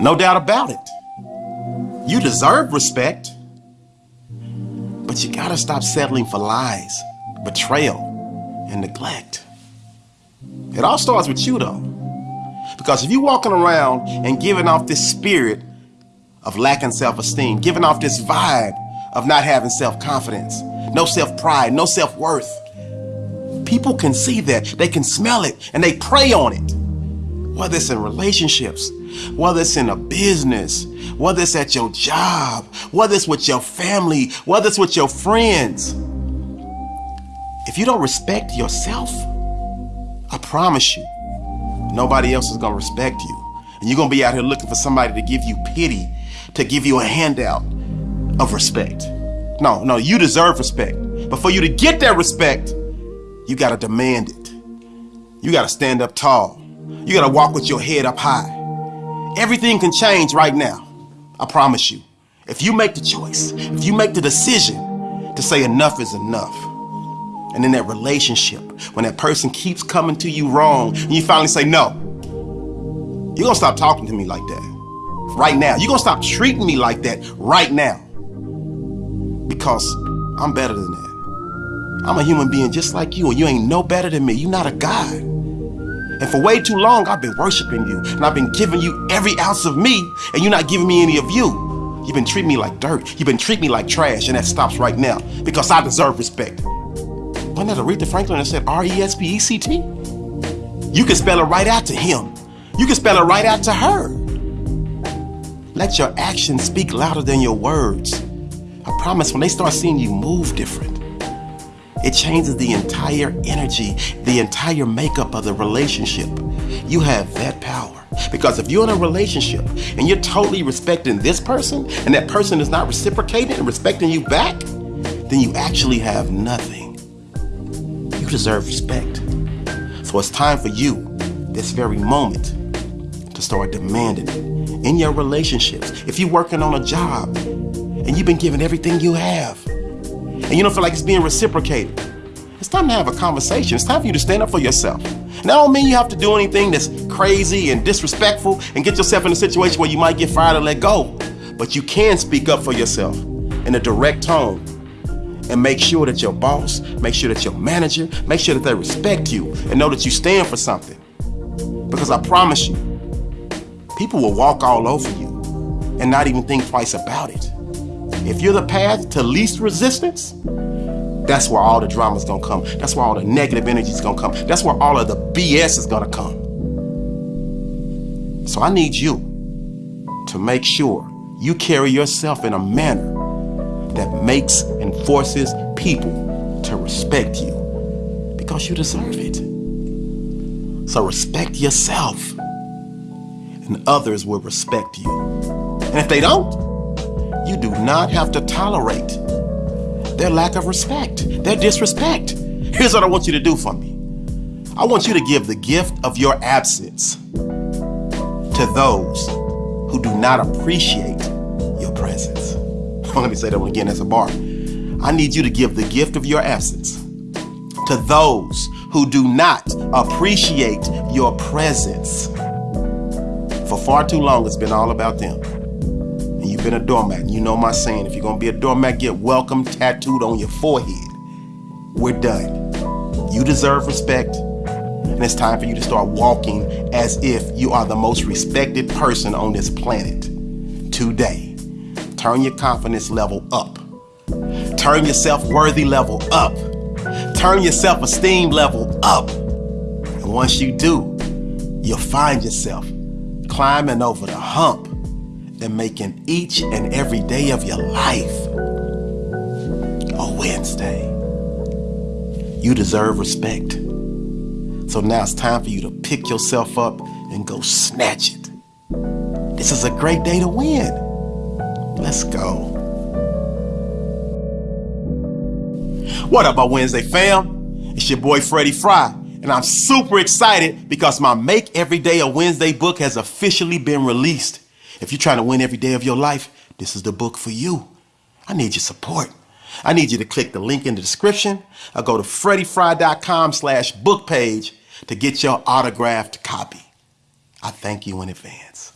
No doubt about it. You deserve respect. But you gotta stop settling for lies, betrayal, and neglect. It all starts with you though. Because if you're walking around and giving off this spirit of lacking self-esteem, giving off this vibe of not having self-confidence, no self-pride, no self-worth, people can see that, they can smell it, and they prey on it. Whether it's in relationships, whether it's in a business, whether it's at your job, whether it's with your family, whether it's with your friends. If you don't respect yourself, I promise you, nobody else is gonna respect you. And you're gonna be out here looking for somebody to give you pity, to give you a handout of respect. No, no, you deserve respect. But for you to get that respect, you gotta demand it. You gotta stand up tall. You gotta walk with your head up high. Everything can change right now. I promise you. If you make the choice, if you make the decision to say enough is enough, and in that relationship, when that person keeps coming to you wrong, and you finally say no, you're gonna stop talking to me like that. Right now. You're gonna stop treating me like that right now. Because I'm better than that. I'm a human being just like you, and you ain't no better than me. You're not a God. And for way too long, I've been worshiping you, and I've been giving you every ounce of me, and you're not giving me any of you. You've been treating me like dirt. You've been treating me like trash, and that stops right now because I deserve respect. Wasn't that Aretha Franklin that said R-E-S-P-E-C-T? You can spell it right out to him. You can spell it right out to her. Let your actions speak louder than your words. I promise when they start seeing you move different, it changes the entire energy, the entire makeup of the relationship. You have that power. Because if you're in a relationship and you're totally respecting this person and that person is not reciprocating and respecting you back, then you actually have nothing. You deserve respect. So it's time for you, this very moment, to start demanding it in your relationships. If you're working on a job and you've been giving everything you have, and you don't feel like it's being reciprocated, it's time to have a conversation. It's time for you to stand up for yourself. And that don't mean you have to do anything that's crazy and disrespectful and get yourself in a situation where you might get fired or let go. But you can speak up for yourself in a direct tone and make sure that your boss, make sure that your manager, make sure that they respect you and know that you stand for something. Because I promise you, people will walk all over you and not even think twice about it. If you're the path to least resistance, that's where all the drama's gonna come. That's where all the negative energy's gonna come. That's where all of the BS is gonna come. So I need you to make sure you carry yourself in a manner that makes and forces people to respect you because you deserve it. So respect yourself and others will respect you. And if they don't, you do not have to tolerate their lack of respect, their disrespect. Here's what I want you to do for me. I want you to give the gift of your absence to those who do not appreciate your presence. Let me say that one again as a bar. I need you to give the gift of your absence to those who do not appreciate your presence. For far too long, it's been all about them you've been a doormat, you know my saying, if you're gonna be a doormat, get welcome tattooed on your forehead. We're done. You deserve respect, and it's time for you to start walking as if you are the most respected person on this planet today. Turn your confidence level up. Turn your self-worthy level up. Turn your self-esteem level up. And once you do, you'll find yourself climbing over the hump and making each and every day of your life a Wednesday. You deserve respect. So now it's time for you to pick yourself up and go snatch it. This is a great day to win. Let's go. What up, my Wednesday fam? It's your boy Freddie Fry, and I'm super excited because my Make Every Day a Wednesday book has officially been released. If you're trying to win every day of your life, this is the book for you. I need your support. I need you to click the link in the description or go to freddiefry.com slash book page to get your autographed copy. I thank you in advance.